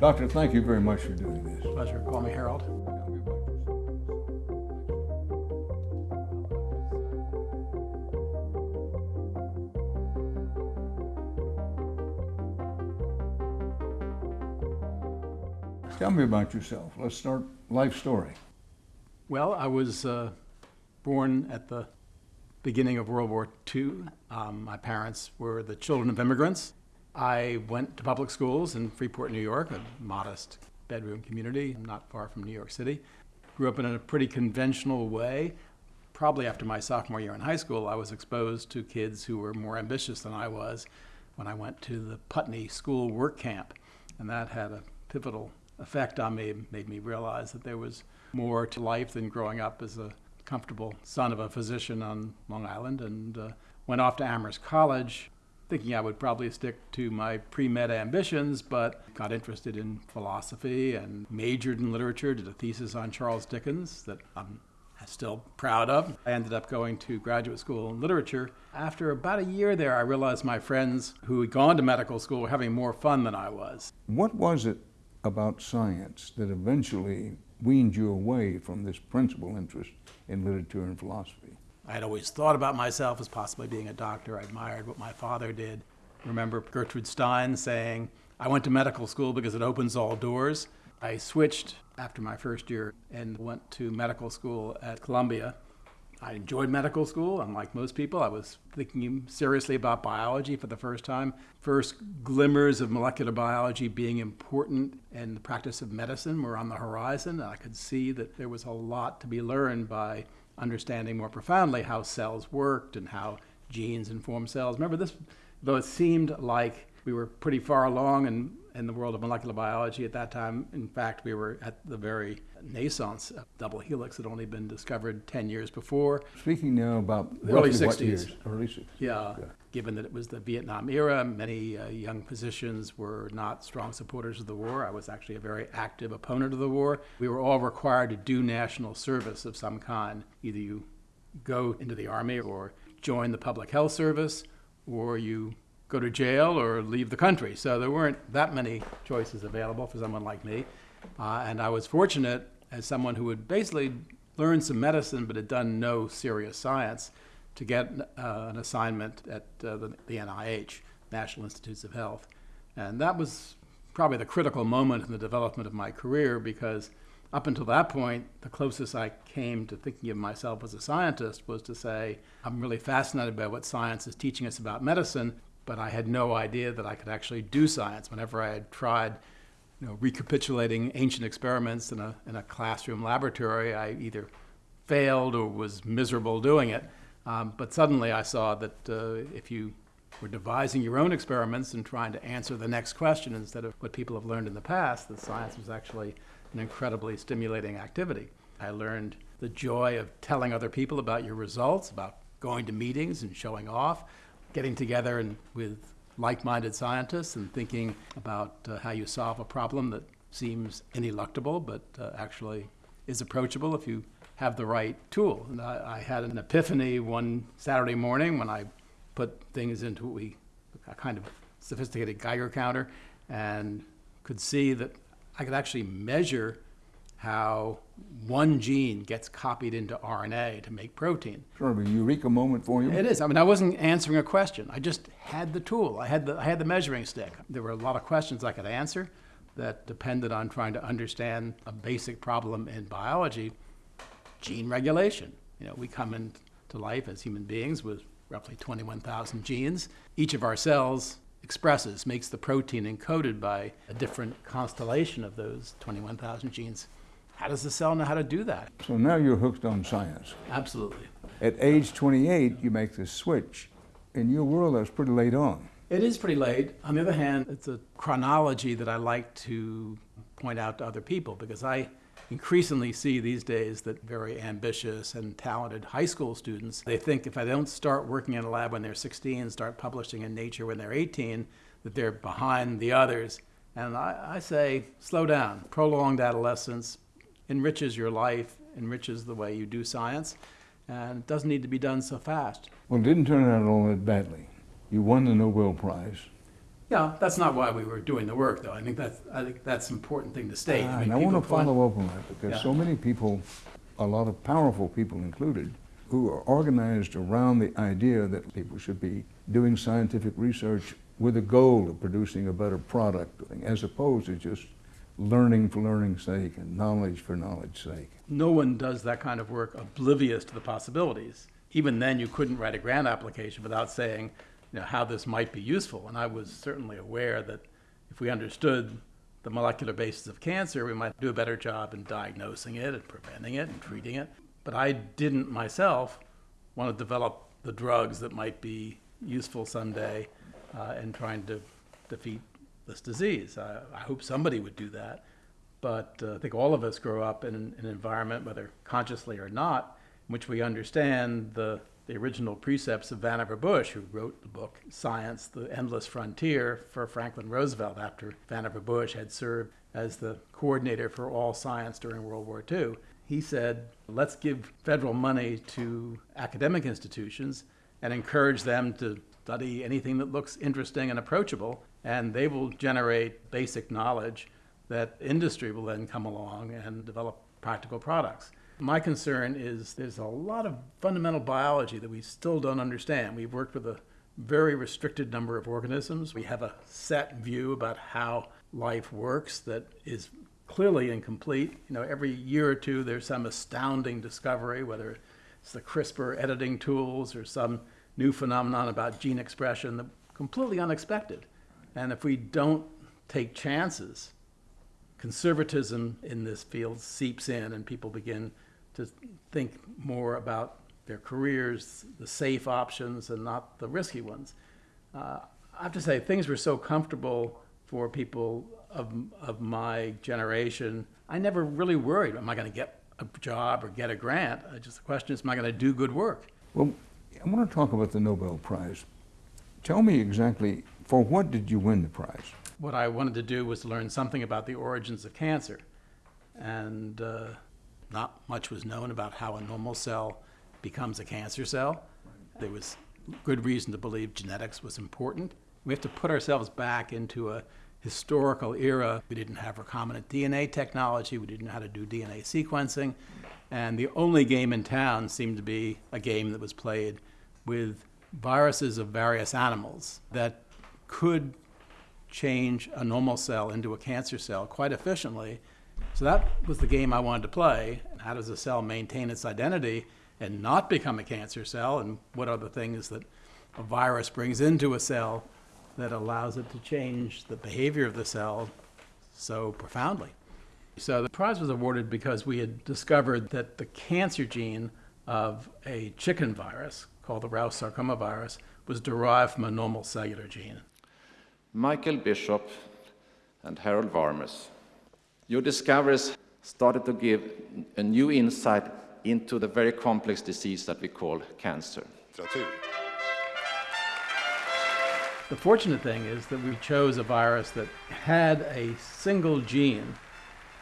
Doctor, thank you very much for doing this. Pleasure. Call me Harold. Tell me about yourself. Let's start life story. Well, I was uh, born at the beginning of World War II. Um, my parents were the children of immigrants. I went to public schools in Freeport, New York, a modest bedroom community not far from New York City. Grew up in a pretty conventional way. Probably after my sophomore year in high school, I was exposed to kids who were more ambitious than I was when I went to the Putney School Work Camp. And that had a pivotal effect on me, made me realize that there was more to life than growing up as a comfortable son of a physician on Long Island. And uh, went off to Amherst College, thinking I would probably stick to my pre-med ambitions, but got interested in philosophy and majored in literature, did a thesis on Charles Dickens that I'm still proud of. I ended up going to graduate school in literature. After about a year there, I realized my friends who had gone to medical school were having more fun than I was. What was it about science that eventually weaned you away from this principal interest in literature and philosophy? I had always thought about myself as possibly being a doctor. I admired what my father did. Remember Gertrude Stein saying, I went to medical school because it opens all doors. I switched after my first year and went to medical school at Columbia. I enjoyed medical school, unlike most people. I was thinking seriously about biology for the first time. First glimmers of molecular biology being important in the practice of medicine were on the horizon. I could see that there was a lot to be learned by understanding more profoundly how cells worked and how genes inform cells. Remember this, though it seemed like we were pretty far along in, in the world of molecular biology at that time. In fact, we were at the very naissance of double helix had only been discovered 10 years before. Speaking now about early 60s. Years? Early 60s. Yeah, yeah, given that it was the Vietnam era, many uh, young physicians were not strong supporters of the war. I was actually a very active opponent of the war. We were all required to do national service of some kind. Either you go into the army or join the public health service or you go to jail or leave the country. So there weren't that many choices available for someone like me. Uh, and I was fortunate as someone who had basically learned some medicine but had done no serious science to get uh, an assignment at uh, the, the NIH, National Institutes of Health. And that was probably the critical moment in the development of my career because up until that point, the closest I came to thinking of myself as a scientist was to say, I'm really fascinated by what science is teaching us about medicine, but I had no idea that I could actually do science. Whenever I had tried you know, recapitulating ancient experiments in a, in a classroom laboratory, I either failed or was miserable doing it. Um, but suddenly I saw that uh, if you were devising your own experiments and trying to answer the next question instead of what people have learned in the past, that science was actually an incredibly stimulating activity. I learned the joy of telling other people about your results, about going to meetings and showing off getting together and with like-minded scientists and thinking about uh, how you solve a problem that seems ineluctable but uh, actually is approachable if you have the right tool. And I, I, had an epiphany one Saturday morning when I put things into what we, a kind of sophisticated Geiger counter and could see that I could actually measure how one gene gets copied into RNA to make protein. Sort of a eureka moment for you. It is. I mean, I wasn't answering a question. I just had the tool. I had the, I had the measuring stick. There were a lot of questions I could answer that depended on trying to understand a basic problem in biology, gene regulation. You know, we come into life as human beings with roughly 21,000 genes. Each of our cells expresses, makes the protein encoded by a different constellation of those 21,000 genes. How does the cell know how to do that? So now you're hooked on science. Absolutely. At age 28, you make this switch. In your world, that's pretty late on. It is pretty late. On the other hand, it's a chronology that I like to point out to other people because I increasingly see these days that very ambitious and talented high school students, they think if I don't start working in a lab when they're 16, start publishing in Nature when they're 18, that they're behind the others. And I, I say, slow down. Prolonged adolescence, enriches your life, enriches the way you do science, and it doesn't need to be done so fast. Well, it didn't turn out all that badly. You won the Nobel Prize. Yeah, that's not why we were doing the work, though. I think that's, I think that's an important thing to state. Ah, mean, And I want to follow up on that because Yeah. so many people, a lot of powerful people included, who are organized around the idea that people should be doing scientific research with a goal of producing a better product, as opposed to just learning for learning's sake and knowledge for knowledge's sake. no one does that kind of work oblivious to the possibilities. Even then, you couldn't write a grant application without saying, you know, how this might be useful. And I was certainly aware that if we understood the molecular basis of cancer, we might do a better job in diagnosing it and preventing it and treating it. But I didn't myself want to develop the drugs that might be useful someday uh, in trying to defeat this disease. I, I hope somebody would do that. But uh, I think all of us grow up in an, an environment, whether consciously or not, in which we understand the, the original precepts of Vannevar Bush, who wrote the book Science, the Endless Frontier for Franklin Roosevelt after Vannevar Bush had served as the coordinator for all science during World War II. He said, let's give federal money to academic institutions and encourage them to study anything that looks interesting and approachable, and they will generate basic knowledge that industry will then come along and develop practical products. My concern is there's a lot of fundamental biology that we still don't understand. We've worked with a very restricted number of organisms. We have a set view about how life works that is clearly incomplete. You know, every year or two there's some astounding discovery, whether it's the CRISPR editing tools or some new phenomenon about gene expression that completely unexpected. And if we don't take chances, conservatism in this field seeps in and people begin to think more about their careers, the safe options, and not the risky ones. Uh, I have to say, things were so comfortable for people of, of my generation. I never really worried, am I going to get a job or get a grant? Just the question is, am I going to do good work? Well, I want to talk about the Nobel Prize. Tell me exactly, for what did you win the prize? what I wanted to do was learn something about the origins of cancer. And uh, not much was known about how a normal cell becomes a cancer cell. There was good reason to believe genetics was important. We have to put ourselves back into a historical era. We didn't have recombinant DNA technology, we didn't know how to do DNA sequencing. And the only game in town seemed to be a game that was played with viruses of various animals that could change a normal cell into a cancer cell quite efficiently. So that was the game I wanted to play. How does a cell maintain its identity and not become a cancer cell? And what are the things that a virus brings into a cell that allows it to change the behavior of the cell so profoundly? So the prize was awarded because we had discovered that the cancer gene of a chicken virus called the Rous sarcoma virus was derived from a normal cellular gene. Michael Bishop and Harold Varmus, your discoveries started to give a new insight into the very complex disease that we call cancer. The fortunate thing is that we chose a virus that had a single gene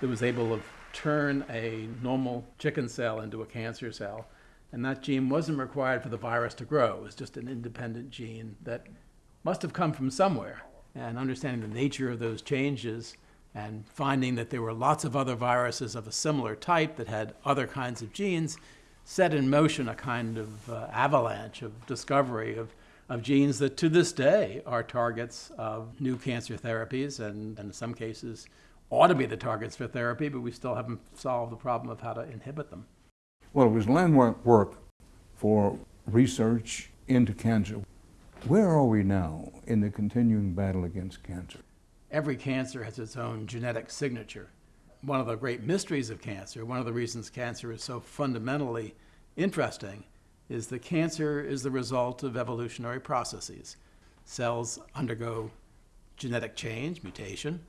that was able to turn a normal chicken cell into a cancer cell. And that gene wasn't required for the virus to grow. It was just an independent gene that must have come from somewhere. And understanding the nature of those changes and finding that there were lots of other viruses of a similar type that had other kinds of genes set in motion a kind of uh, avalanche of discovery of, of genes that to this day are targets of new cancer therapies and, and in some cases ought to be the targets for therapy, but we still haven't solved the problem of how to inhibit them. Well, it was landmark work for research into cancer. Where are we now in the continuing battle against cancer? Every cancer has its own genetic signature. One of the great mysteries of cancer, one of the reasons cancer is so fundamentally interesting, is that cancer is the result of evolutionary processes. Cells undergo genetic change, mutation,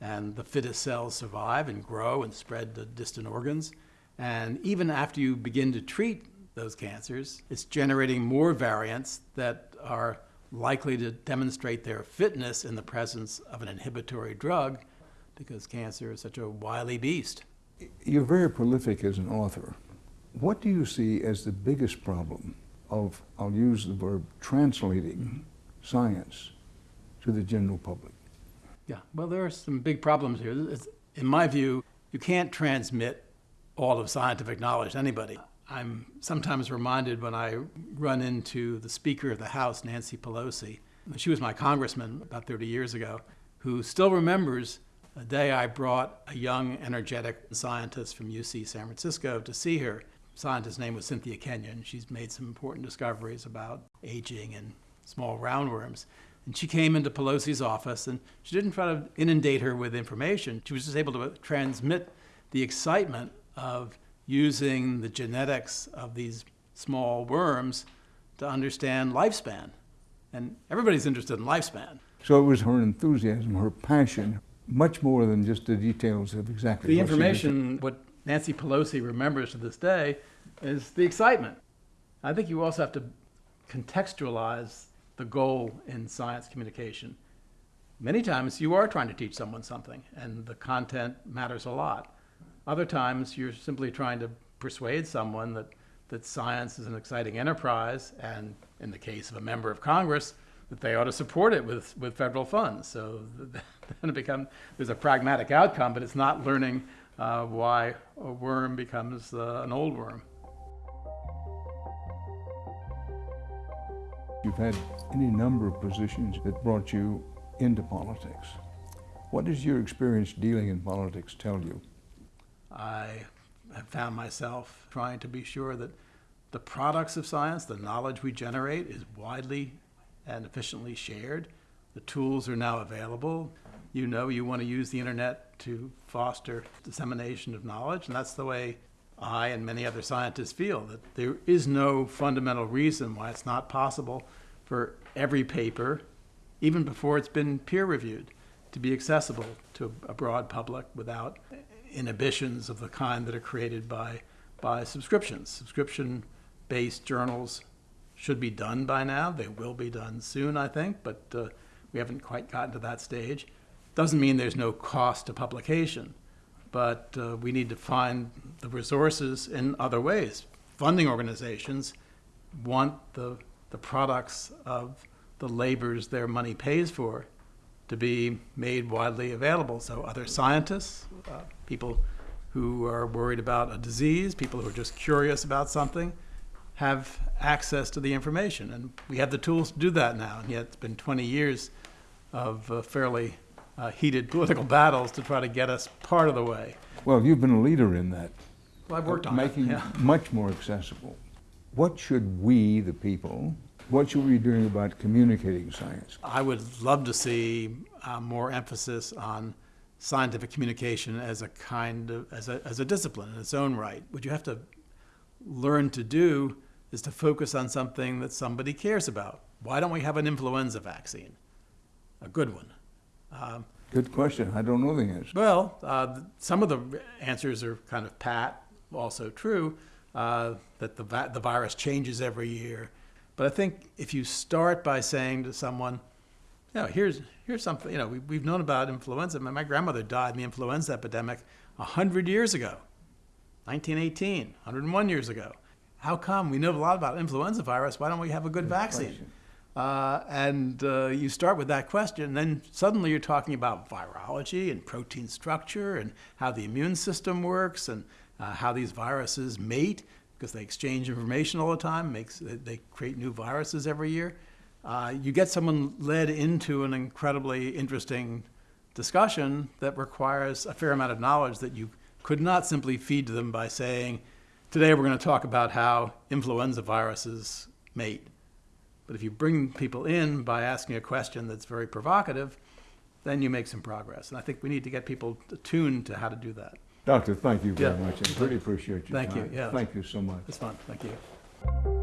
and the fittest cells survive and grow and spread to distant organs. And even after you begin to treat those cancers, it's generating more variants that are likely to demonstrate their fitness in the presence of an inhibitory drug because cancer is such a wily beast. You're very prolific as an author. What do you see as the biggest problem of, I'll use the verb, translating science to the general public? Yeah, well, there are some big problems here. It's- in my view, you can't transmit all of scientific knowledge to anybody. I'm sometimes reminded when I run into the Speaker of the House, Nancy Pelosi. She was my congressman about 30 years ago, who still remembers a day I brought a young, energetic scientist from UC San Francisco to see her. Scientist's name was Cynthia Kenyon. She's made some important discoveries about aging and small roundworms. And she came into Pelosi's office and she didn't try to inundate her with information. She was just able to transmit the excitement of using the genetics of these small worms to understand lifespan. And everybody's interested in lifespan. So it was her enthusiasm, her passion, much more than just the details of exactly The what information, what Nancy Pelosi remembers to this day, is the excitement. I think you also have to contextualize the goal in science communication. Many times you are trying to teach someone something, and the content matters a lot. Other times you're simply trying to persuade someone that, that science is an exciting enterprise, and in the case of a member of Congress, that they ought to support it with, with federal funds. So then it become, there's a pragmatic outcome, but it's not learning uh, why a worm becomes uh, an old worm. You've had any number of positions that brought you into politics. What does your experience dealing in politics tell you? I have found myself trying to be sure that the products of science, the knowledge we generate, is widely and efficiently shared. The tools are now available. You know you want to use the internet to foster dissemination of knowledge, and that's the way I and many other scientists feel that there is no fundamental reason why it's not possible for every paper, even before it's been peer reviewed, to be accessible to a broad public without inhibitions of the kind that are created by, by subscriptions. Subscription based journals should be done by now. They will be done soon, I think, but uh, we haven't quite gotten to that stage. Doesn't mean there's no cost to publication, but uh, we need to find the resources in other ways. Funding organizations want the, the products of the labors their money pays for to be made widely available. So other scientists, uh, people who are worried about a disease, people who are just curious about something, have access to the information. And we have the tools to do that now. And yet it's been 20 years of uh, fairly uh, heated political battles to try to get us part of the way. Well, you've been a leader in that. Well, I've worked on making it. Yeah. much more accessible. What should we, the people, what should we be doing about communicating science? I would love to see uh, more emphasis on scientific communication as a kind of as a, as a discipline in its own right. What you have to learn to do is to focus on something that somebody cares about. Why don't we have an influenza vaccine? A good one. Um, Good question. I don't know the answer. well, uh, some of the answers are kind of pat, also true, uh, that the, va- the virus changes every year. But I think if you start by saying to someone, you know, here's, here's something, you know, we, we've known about influenza. My, my grandmother died in the influenza epidemic 100 years ago, 1918, 101 years ago. How come we know a lot about influenza virus? Why don't we have a good vaccine? Uh, and uh, you start with that question, and then suddenly you're talking about virology and protein structure and how the immune system works and uh, how these viruses mate because they exchange information all the time. Makes they create new viruses every year. Uh, you get someone led into an incredibly interesting discussion that requires a fair amount of knowledge that you could not simply feed to them by saying, "Today we're going to talk about how influenza viruses mate." But if you bring people in by asking a question that's very provocative, then you make some progress. And I think we need to get people attuned to how to do that. Doctor, thank you very Yeah. much. I really appreciate your Thank you, time. yeah. Thank you so much. It's fun. Thank you.